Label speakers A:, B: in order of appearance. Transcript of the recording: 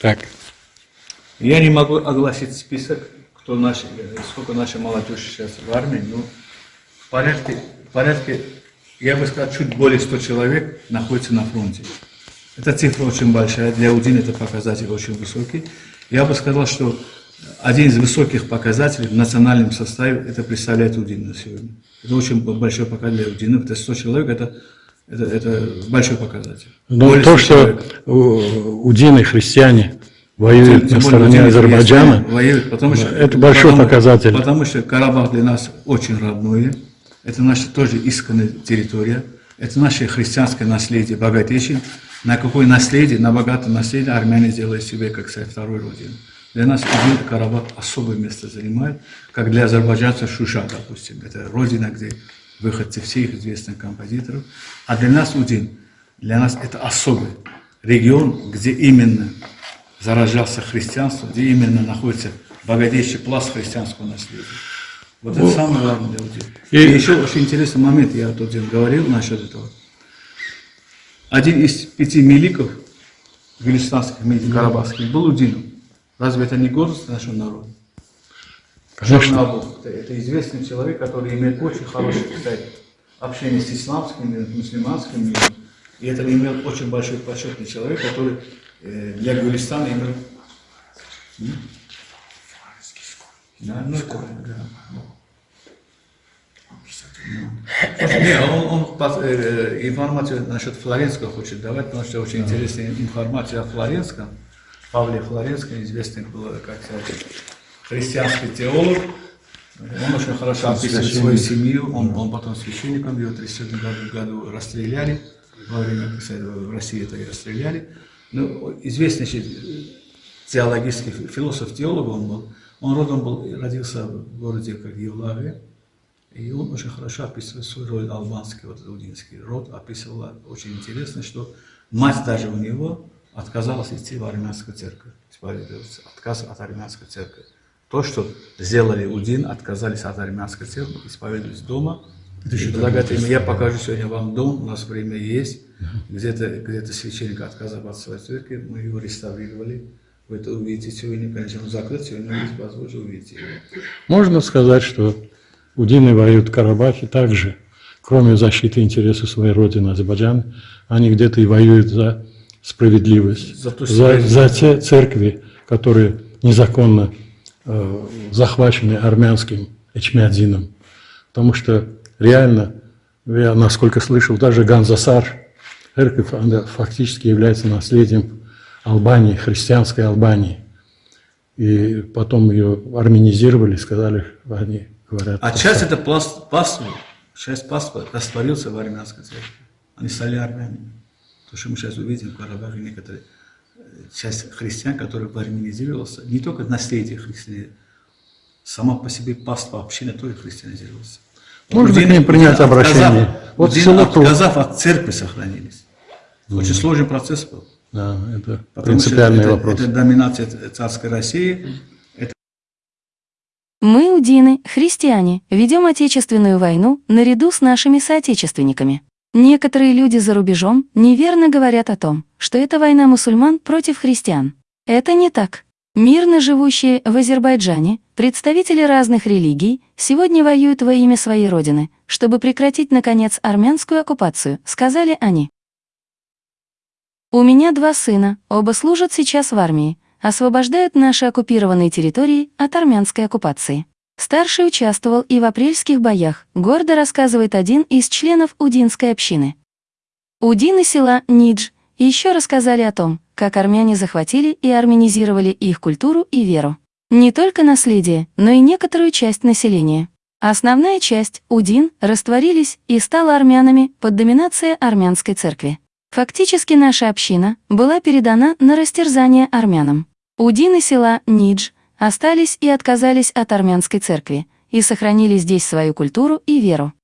A: Так.
B: Я не могу огласить список, кто наши, сколько наша молодежь сейчас в армии, но в порядке, в порядке, я бы сказал, чуть более 100 человек находится на фронте. Эта цифра очень большая, для УДИН это показатель очень высокий. Я бы сказал, что один из высоких показателей в национальном составе это представляет УДИН на сегодня. Это очень большой показатель для УДИН, это 100 человек, это, это, это большой показатель.
A: Но
B: Более
A: то,
B: 100
A: что удины христиане воюют
B: Тем
A: на стороне Азербайджана,
B: воюет, потому что,
A: это большой
B: потому-
A: показатель.
B: Потому что Карабах для нас очень родное. Это наша тоже исконная территория. Это наше христианское наследие, богатейшее. На какое наследие, на богатое наследие армяне делают себе, как сказать, второй родину. Для нас Идил Карабах особое место занимает, как для азербайджанцев Шуша, допустим. Это родина, где выходцы всех известных композиторов. А для нас Удин, для нас это особый регион, где именно заражался христианство, где именно находится богатейший пласт христианского наследия. Вот это самое главное для людей.
A: И-
B: И, еще очень интересный момент, я тот день говорил насчет этого. Один из пяти миликов, гюлистанских миликов, карабахских, был Удином. Разве это не гордость нашего народа?
A: Конечно.
B: Шахнабу. Это, известный человек, который имеет очень хорошее, кстати, общение с исламским миром, мусульманским миром. И это имел очень большой почетный человек, который э, для Гулистана имел... Да, ну это, да. Не, он, он э, э, информацию насчет Флоренского хочет давать, потому что очень интересная информация о Флоренском. Павле Флоренском, известный был, как сказать, христианский теолог. Он очень хорошо описывает свою семью. Он, он потом священником, его в 1937 году, расстреляли. Во время, кстати, в России это и расстреляли. Ну, известнейший теологический философ-теолог он был. Он родом был, родился в городе как Евлавия. И он очень хорошо описывает свой род албанский, вот лудинский род, описывал очень интересно, что мать даже у него отказалась идти в армянскую церковь, исповедоваться, отказ от армянской церкви. То, что сделали Удин, отказались от армянской церкви, исповедовались дома. И предлагают им, я покажу сегодня вам дом, у нас время есть, где-то где священник отказал от своей церкви, мы его реставрировали. Вы это увидите сегодня, конечно, он закрыт, сегодня вы возможно увидите его.
A: Можно сказать, что удины воюют в Карабахе также, кроме защиты интересов своей родины Азербайджана, они где-то и воюют за справедливость,
B: За
A: за, за те церкви, которые незаконно захвачены армянским Эчмиадзином. Потому что реально, я насколько слышал, даже Ганзасар, церковь, она фактически является наследием Албании, христианской Албании. И потом ее армянизировали, сказали, они говорят.
B: А часть это пласт, паства, часть паства растворился в армянской церкви. Они стали армянами. То, что мы сейчас увидим в Карабахе, некоторые э, часть христиан, которая армянизировался, не только наследие христианизма, сама по себе паства община тоже христианизировалась.
A: Можно
B: Удины-
A: к ним принять
B: Удины,
A: обращение.
B: отказав-
A: Вот
B: Удины,
A: село
B: отказав от церкви, сохранились. Очень сложный процесс был.
A: Да, это
B: Потому
A: принципиальный
B: это,
A: вопрос.
B: Это доминация царской России,
C: Мы, удины, христиане, ведем Отечественную войну наряду с нашими соотечественниками. Некоторые люди за рубежом неверно говорят о том, что это война мусульман против христиан. Это не так. Мирно живущие в Азербайджане, представители разных религий, сегодня воюют во имя своей родины, чтобы прекратить, наконец, армянскую оккупацию, сказали они. У меня два сына, оба служат сейчас в армии, освобождают наши оккупированные территории от армянской оккупации. Старший участвовал и в апрельских боях, гордо рассказывает один из членов Удинской общины. Удины села Нидж еще рассказали о том, как армяне захватили и армянизировали их культуру и веру. Не только наследие, но и некоторую часть населения. Основная часть, Удин, растворились и стала армянами под доминацией армянской церкви. Фактически наша община была передана на растерзание армянам. Удины села Нидж остались и отказались от армянской церкви и сохранили здесь свою культуру и веру.